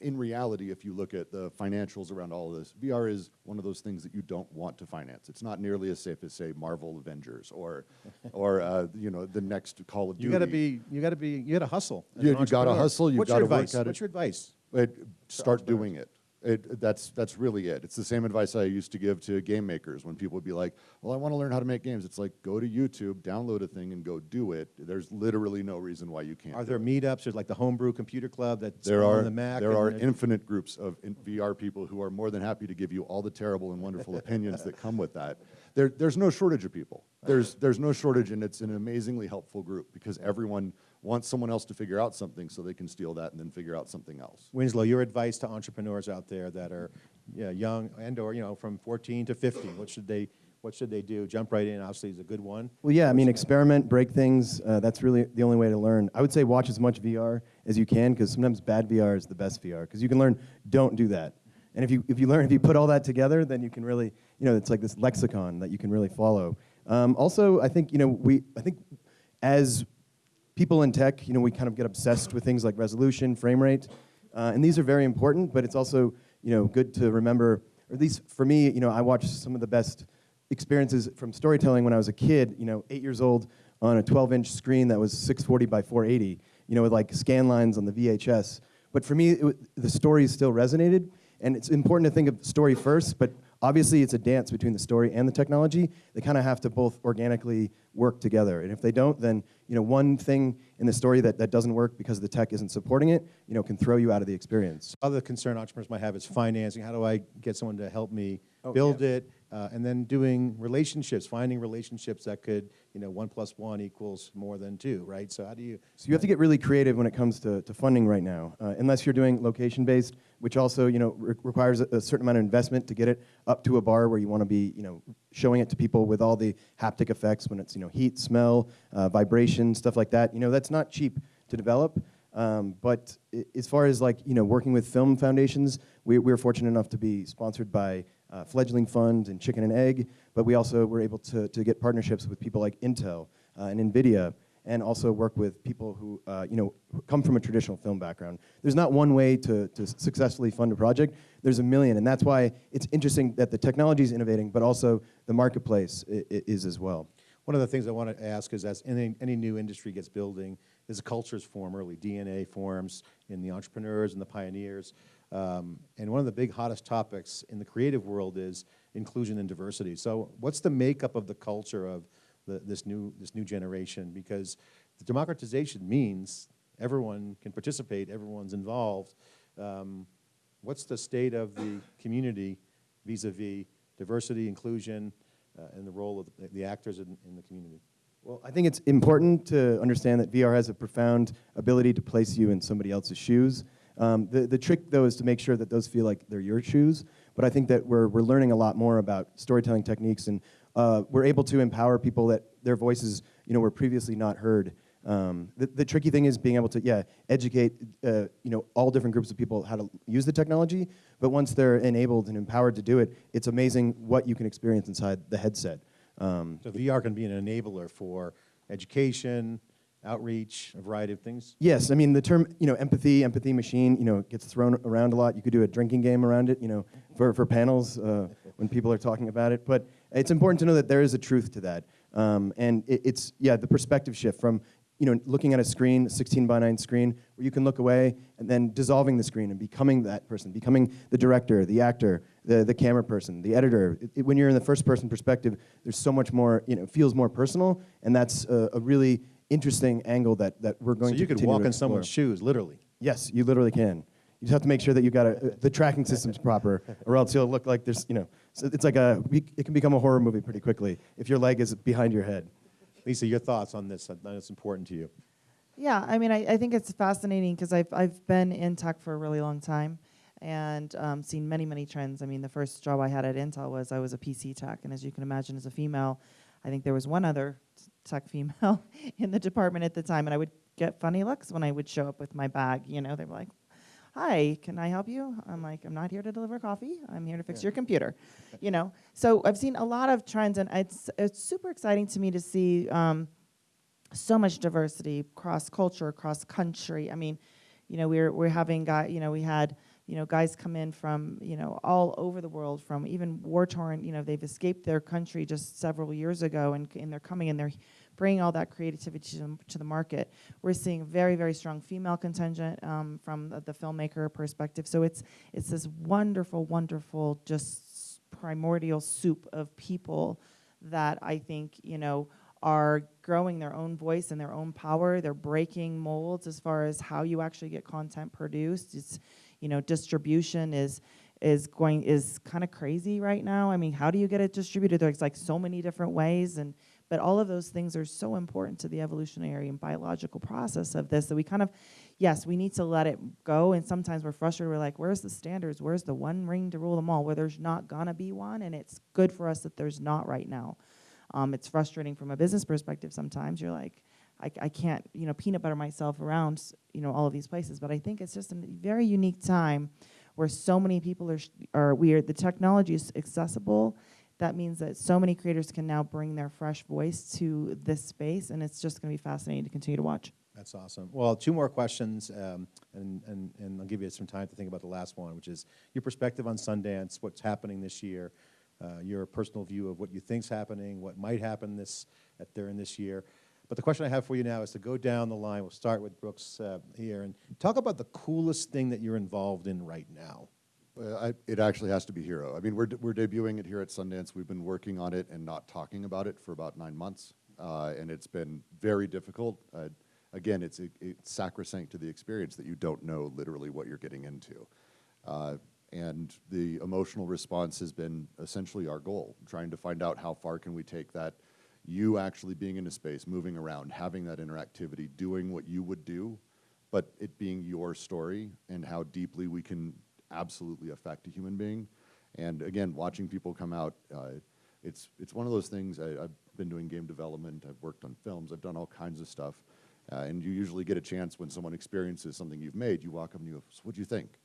in reality, if you look at the financials around all of this, VR is one of those things that you don't want to finance. It's not nearly as safe as, say, Marvel Avengers or, or uh, you know, the next Call of Duty. You got to be, you got to be, you got to hustle. You- you gotta hustle, you've What's your gotta work advice? at it. What's your advice? It, start doing it. It, that's, that's really it. It's the same advice I used to give to game makers when people would be like, well, I want to learn how to make games. It's like, go to YouTube, download a thing, and go do it. There's literally no reason why you can't. Are there meetups? There's like the Homebrew Computer Club that's There on are, the Mac. there are infinite groups of in VR people who are more than happy to give you all the terrible and wonderful opinions that come with that. There, there's no shortage of people. There's, there's no shortage, and it's an amazingly helpful group because everyone wants someone else to figure out something so they can steal that and then figure out something else. Winslow, your advice to entrepreneurs out there that are yeah, young and or you know from 14 to 50, what should they what should they do? Jump right in. Obviously, is a good one. Well, yeah, I mean, experiment, break things. Uh, that's really the only way to learn. I would say watch as much VR as you can because sometimes bad VR is the best VR because you can learn don't do that. And if you, if you learn, if you put all that together, then you can really, you know, it's like this lexicon that you can really follow. Um, also, I think, you know, we, I think as people in tech, you know, we kind of get obsessed with things like resolution, frame rate, uh, and these are very important. But it's also, you know, good to remember, or at least for me, you know, I watched some of the best experiences from storytelling when I was a kid. You know, eight years old on a 12-inch screen that was 640 by 480. You know, with like scan lines on the VHS. But for me, it, the story still resonated, and it's important to think of story first. But obviously, it's a dance between the story and the technology. They kind of have to both organically work together. And if they don't, then you know, one thing in the story that, that doesn't work because the tech isn't supporting it, you know, can throw you out of the experience. Other concern entrepreneurs might have is financing. How do I get someone to help me Oh, build yeah. it? Uh, and then doing relationships, finding relationships that could, you know, one plus one equals more than two, right? So how do you? So you have to get really creative when it comes to, to funding right now, uh, unless you're doing location-based, which also you know re- requires a, a certain amount of investment to get it up to a bar where you want to be you know showing it to people with all the haptic effects when it's you know heat, smell, uh, vibration, stuff like that. You know that's not cheap to develop. Um, but as far as like you know working with film foundations, we, we were fortunate enough to be sponsored by uh, Fledgling Fund and Chicken and Egg, but we also were able to, to get partnerships with people like Intel uh, and NVIDIA and also work with people who, uh, you know, come from a traditional film background. There's not one way to, to successfully fund a project. There's a million, and that's why it's interesting that the technology is innovating, but also the marketplace is as well. One of the things I want to ask is as any, any new industry gets building, is cultures form early, DNA forms in the entrepreneurs and the pioneers. Um, and one of the big hottest topics in the creative world is inclusion and diversity. So what's the makeup of the culture of the, this, new, this new generation? Because the democratization means everyone can participate, everyone's involved. Um, what's the state of the community vis-a-vis diversity, inclusion, uh, and the role of the, the actors in, in the community? Well, I think it's important to understand that VR has a profound ability to place you in somebody else's shoes. Um, the, the trick, though, is to make sure that those feel like they're your shoes. But I think that we're, we're learning a lot more about storytelling techniques, and uh, we're able to empower people that their voices, you know, were previously not heard. Um, the, the tricky thing is being able to, yeah, educate, uh, you know, all different groups of people how to use the technology. But once they're enabled and empowered to do it, it's amazing what you can experience inside the headset. Um, So VR can be an enabler for education, outreach, a variety of things. Yes, I mean the term, you know, empathy, empathy machine, you know, gets thrown around a lot. You could do a drinking game around it, you know, for, for panels uh, when people are talking about it. But it's important to know that there is a truth to that. Um, and it, it's, yeah, the perspective shift from, you know, looking at a screen, a 16 by 9 screen, where you can look away and then dissolving the screen and becoming that person, becoming the director, the actor, the, the camera person, the editor. It, it- when you're in the first person perspective, there's so much more, you know, feels more personal. And that's a, a really interesting angle that, that we're going So to you could walk in someone's shoes, literally. Yes, you literally can. You just have to make sure that you got a, the tracking system's proper, or else you'll look like there's, you know, so it's like a, it can become a horror movie pretty quickly if your leg is behind your head. Lisa, your thoughts on this? I know it's important to you. Yeah, I mean, I, I think it's fascinating because I've, I've been in tech for a really long time and um, seen many, many trends. I mean, the first job I had at Intel was I was a PC tech, and as you can imagine, as a female, I think there was one other t- tech female in the department at the time, and I would get funny looks when I would show up with my bag. You know, they were like, "Hi, can I help you?" I'm like, "I'm not here to deliver coffee. I'm here to fix your computer." you know, so I've seen a lot of trends, and it's it's super exciting to me to see. Um, so much diversity cross culture, cross country. I mean, you know, we're we're having guy, you know, we had you know guys come in from you know all over the world, from even war torn. You know, they've escaped their country just several years ago, and and they're coming and they're bringing all that creativity to, the- to the market. We're seeing a very very strong female contingent um, from the, the filmmaker perspective. So it's it's this wonderful, wonderful, just primordial soup of people that I think you know are growing their own voice and their own power. They're breaking molds as far as how you actually get content produced. It's, you know, distribution is is going is kind of crazy right now. I mean, how do you get it distributed? There's like so many different ways, and but all of those things are so important to the evolutionary and biological process of this that we kind of, yes, we need to let it go. And sometimes we're frustrated. We're like, where's the standards? Where's the one ring to rule them all? Where there's not gonna be one, and it's good for us that there's not right now. Um, it's frustrating from a business perspective sometimes. You're like, I, I can't, you know, peanut butter myself around, you know, all of these places. But I think it's just a very unique time where so many people are, are weird. The technology is accessible. That means that so many creators can now bring their fresh voice to this space, and it's just going to be fascinating to continue to watch. That's awesome. Well, two more questions, um, and, and, and I'll give you some time to think about the last one, which is your perspective on Sundance, what's happening this year, uh, your personal view of what you think's happening, what might happen this at during this year. But the question I have for you now is to go down the line. We'll start with Brooks uh, here and talk about the coolest thing that you're involved in right now. Uh, I, it actually has to be Hero. I mean, we're, we're debuting it here at Sundance. We've been working on it and not talking about it for about nine months, uh, and it's been very difficult. Uh, again, it's, it's sacrosanct to the experience that you don't know literally what you're getting into. Uh, and the emotional response has been essentially our goal, trying to find out how far can we take that you actually being in a space, moving around, having that interactivity, doing what you would do, but it being your story and how deeply we can absolutely affect a human being. And again, watching people come out, uh, it's it's one of those things. I, I've been doing game development. I've worked on films. I've done all kinds of stuff. Uh, and you usually get a chance when someone experiences something you've made. You walk up and you go, "So "What do you think?"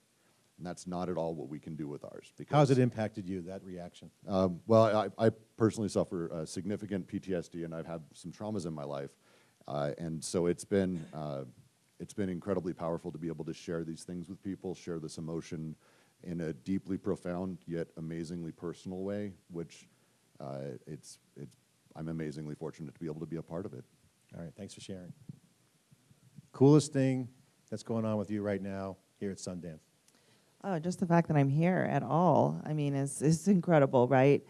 And that's not at all what we can do with ours. How has because- it impacted you, that reaction? um, well, I, I personally suffer uh, significant PTSD, and I've had some traumas in my life. Uh, and so it's been, uh, it's been incredibly powerful to be able to share these things with people, share this emotion in a deeply profound yet amazingly personal way, which uh, it's, it's, I'm amazingly fortunate to be able to be a part of it. All right, thanks for sharing. Coolest thing that's going on with you right now here at Sundance? Oh, just the fact that I'm here at all, I mean, is is incredible, right?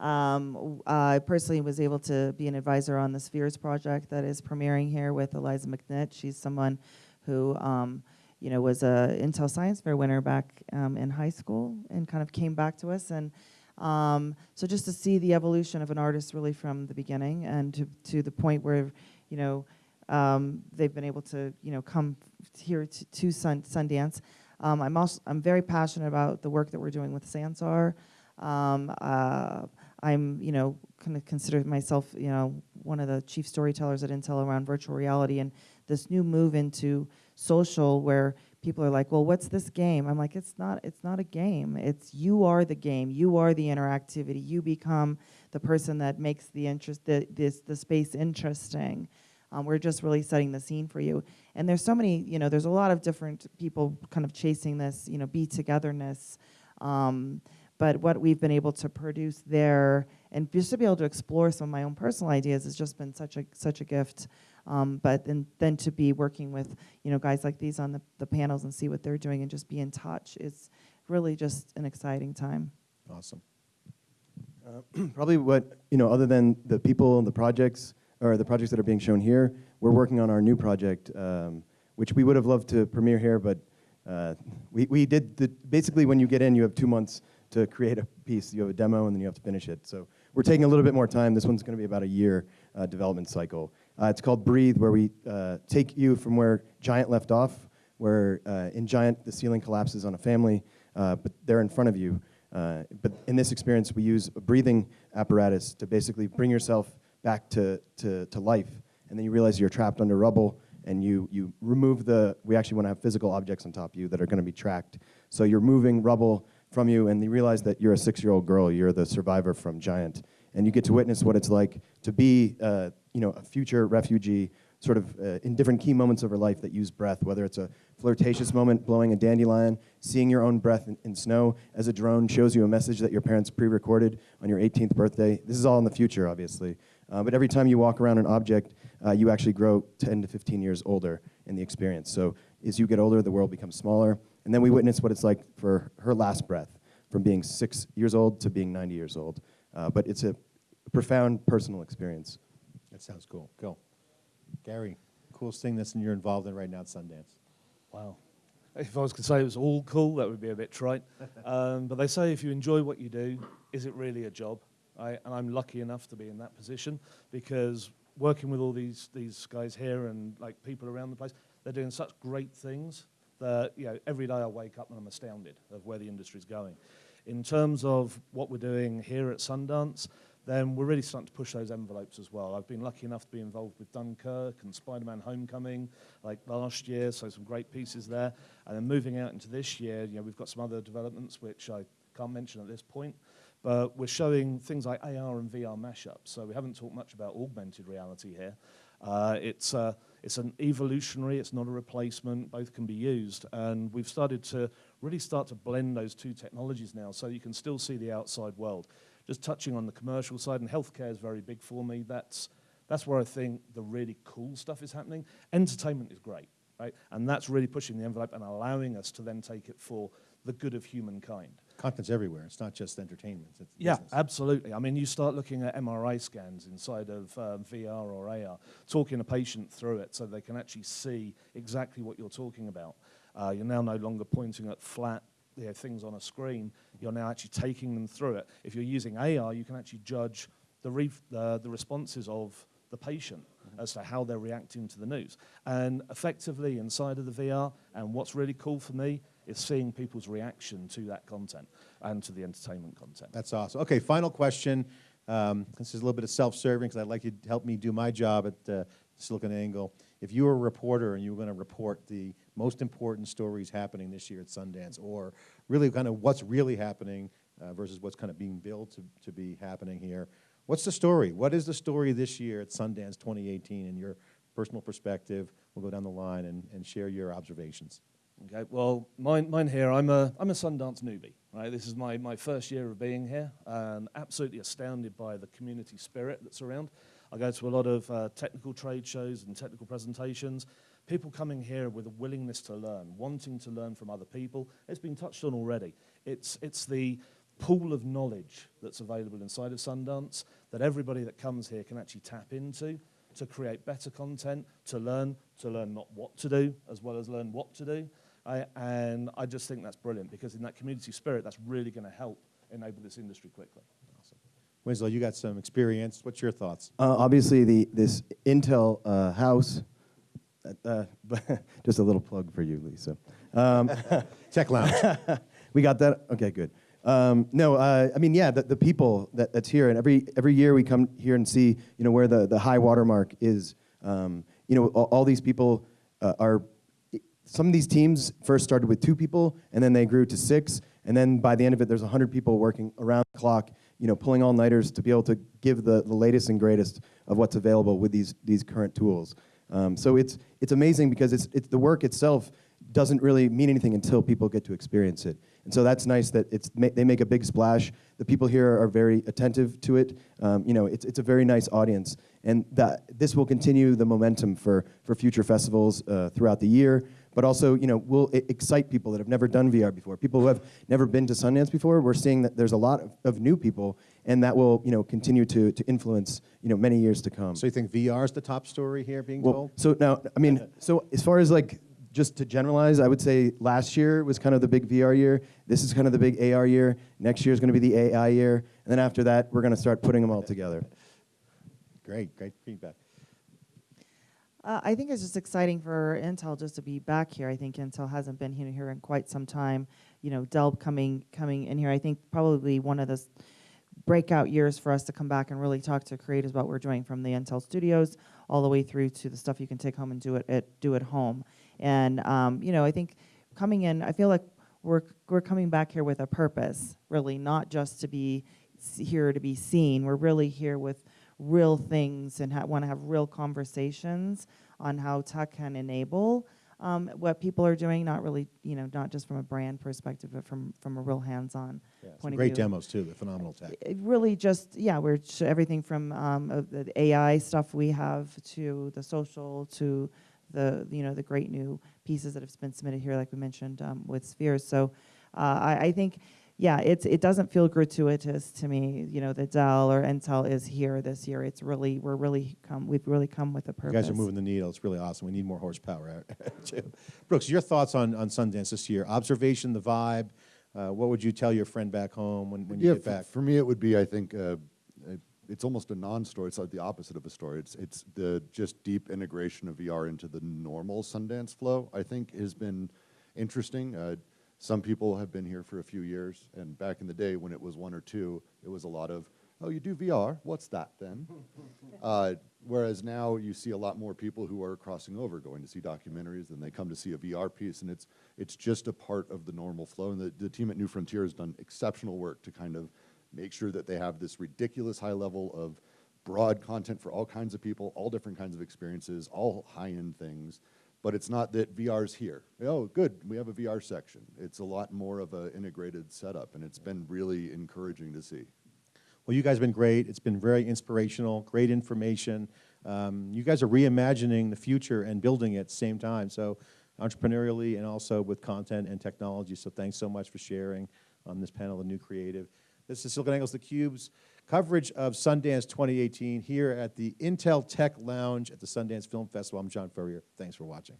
Um, I personally was able to be an advisor on the Spheres project that is premiering here with Eliza McNitt. She's someone who, um, you know, was a Intel Science Fair winner back um, in high school and kind of came back to us. And um, so just to see the evolution of an artist really from the beginning and to, to the point where, you know, um, they've been able to, you know, come here to, to Sun, Sundance. Um, I'm also I'm very passionate about the work that we're doing with Sansar. Um, uh, I'm you know kind of consider myself you know one of the chief storytellers at Intel around virtual reality and this new move into social where people are like, well, what's this game? I'm like, it's not it's not a game. It's you are the game. You are the interactivity. You become the person that makes the interest the this the space interesting. Um, we're just really setting the scene for you. And there's so many, you know, there's a lot of different people kind of chasing this, you know, be togetherness. Um, but what we've been able to produce there, and just to be able to explore some of my own personal ideas, has just been such a such a gift. Um, but then then to be working with, you know, guys like these on the, the panels and see what they're doing and just be in touch is really just an exciting time. Awesome. Probably what, you know, other than the people and the projects, or the projects that are being shown here, we're working on our new project, um, which we would have loved to premiere here, but uh, we, we did, the, basically when you get in, you have two months to create a piece. You have a demo and then you have to finish it. So we're taking a little bit more time. This one's gonna be about a year uh, development cycle. Uh, it's called Breathe, where we uh, take you from where Giant left off, where uh, in Giant the ceiling collapses on a family, uh, but they're in front of you. Uh, but in this experience, we use a breathing apparatus to basically bring yourself back to, to, to life. And then you realize you're trapped under rubble, and you, you remove the, we actually want to have physical objects on top of you that are going to be tracked. So you're moving rubble from you, and you realize that you're a six year old girl, you're the survivor from Giant. And you get to witness what it's like to be uh, you know, a future refugee sort of uh, in different key moments of her life that use breath, whether it's a flirtatious moment blowing a dandelion, seeing your own breath in, in snow as a drone shows you a message that your parents pre-recorded on your 18th birthday. This is all in the future, obviously. Uh, but every time you walk around an object, uh, you actually grow 10 to 15 years older in the experience. So as you get older, the world becomes smaller. And then we witness what it's like for her last breath, from being six years old to being 90 years old. Uh, but it's a profound personal experience. That sounds cool. Go. Gary, coolest thing that's you're involved in right now at Sundance? Wow. If I was to say it was all cool, that would be a bit trite. um, but they say if you enjoy what you do, is it really a job? I, and I'm lucky enough to be in that position because working with all these these guys here and like people around the place, they're doing such great things you know every day I wake up and I'm astounded of where the industry's going. In terms of what we're doing here at Sundance, then we're really starting to push those envelopes as well. I've been lucky enough to be involved with Dunkirk and Spider-Man Homecoming like last year, so some great pieces there. And then moving out into this year, you know, we've got some other developments which I can't mention at this point, but we're showing things like AR and VR mashups. So we haven't talked much about augmented reality here. Uh, it's, uh, it's an evolutionary, it's not a replacement, both can be used. And we've started to really start to blend those two technologies now so you can still see the outside world. Just touching on the commercial side, and healthcare is very big for me. That's, that's where I think the really cool stuff is happening. Entertainment is great, right? And that's really pushing the envelope and allowing us to then take it for the good of humankind. Content's everywhere. It's not just entertainment. It's Yeah, business. absolutely. I mean, you start looking at MRI scans inside of um, VR or AR, talking a patient through it so they can actually see exactly what you're talking about. Uh, you're now no longer pointing at flat you know, things on a screen. You're now actually taking them through it. If you're using AR, you can actually judge the, ref- the, the responses of the patient as to how they're reacting to the news. And effectively, inside of the VR, and what's really cool for me is seeing people's reaction to that content and to the entertainment content. That's awesome. Okay, final question. Um, this is a little bit of self-serving because I'd like you to help me do my job at uh, Silicon Angle. If you were a reporter and you were going to report the most important stories happening this year at Sundance, or really kind of what's really happening uh, versus what's kind of being built to, to be happening here, what's the story? What is the story this year at Sundance 2018 in your personal perspective. We'll go down the line and, and share your observations. Okay, well, mine, mine here, I'm a, I'm a Sundance newbie, right? This is my, my first year of being here, and absolutely astounded by the community spirit that's around. I go to a lot of uh, technical trade shows and technical presentations. People coming here with a willingness to learn, wanting to learn from other people. It's been touched on already. It's, it's the pool of knowledge that's available inside of Sundance that everybody that comes here can actually tap into to create better content, to learn, to learn not what to do, as well as learn what to do. I, and I just think that's brilliant because in that community spirit, that's really going to help enable this industry quickly. Winslow, you got some experience. What's your thoughts? Uh, obviously, the this Intel uh, house. Uh, just a little plug for you, Lisa. Um, Tech Lounge. we got that. Okay, good. Um, no, uh, I mean, yeah, the, the people that, that's here, and every every year we come here and see, you know, where the, the high watermark is. Um, you know, all, all these people uh, are. Some of these teams first started with two people, and then they grew to six, and then by the end of it, there's 100 people working around the clock, you know, pulling all nighters to be able to give the, the latest and greatest of what's available with these these current tools. Um, so it's it's amazing because it's it's the work itself doesn't really mean anything until people get to experience it. And so that's nice that it's ma they make a big splash. The people here are very attentive to it. Um, you know, it's it's a very nice audience, and that this will continue the momentum for for future festivals uh, throughout the year. But also, you know, will excite people that have never done VR before. People who have never been to Sundance before. We're seeing that there's a lot of, of new people, and that will you know continue to to influence you know many years to come. so you think VR is the top story here being Well, told? so now, I mean, so as far as like, just to generalize, I would say last year was kind of the big VR year. This is kind of the big AR year. Next year is going to be the AI year. And then after that, we're going to start putting them all together. Great, great feedback. Uh, I think it's just exciting for Intel just to be back here. I think Intel hasn't been here, here in quite some time. You know, Dell coming coming in here. I think probably one of the breakout years for us to come back and really talk to creators about what we're doing from the Intel studios all the way through to the stuff you can take home and do it at do at home. And um, you know, I think coming in, I feel like we're we're coming back here with a purpose, really, not just to be here to be seen. We're really here with real things and ha- want to have real conversations on how tech can enable um, what people are doing. Not really, you know, not just from a brand perspective, but from from a real hands-on Yeah, some point of great view. demos too. The phenomenal tech. It really just yeah we're everything from um, uh, the AI stuff we have to the social to the you know the great new pieces that have been submitted here like we mentioned um, with spheres so uh, I, I think yeah it's it doesn't feel gratuitous to me you know that Dell or Intel is here this year it's really we're really come we've really come with a You purpose guys are moving the needle. It's really awesome. We need more horsepower too. Brooks, your thoughts on, on Sundance this year? Observation, the vibe. Uh, what would you tell your friend back home when, when you yeah, get for, back? for me, it would be, I think, uh, uh, it's almost a non-story. It's like the opposite of a story. It's it's the just deep integration of VR into the normal Sundance flow. I think has been interesting. Uh, some people have been here for a few years, and back in the day when it was one or two, it was a lot of, oh, you do VR? What's that then? uh, whereas now you see a lot more people who are crossing over, going to see documentaries, and they come to see a VR piece, and it's it's just a part of the normal flow. And the, the team at New Frontier has done exceptional work to kind of make sure that they have this ridiculous high level of broad content for all kinds of people, all different kinds of experiences, all high-end things. But it's not that VR's here. Oh, good, we have a VR section. It's a lot more of an integrated setup, and it's been really encouraging to see. Well, you guys have been great. It's been very inspirational, great information. Um, you guys are reimagining the future and building it at the same time. So entrepreneurially and also with content and technology. So thanks so much for sharing on this panel, The New Creative. This is SiliconANGLE's theCUBE's coverage of Sundance 2018 here at the Intel Tech Lounge at the Sundance Film Festival. I'm John Furrier. Thanks for watching.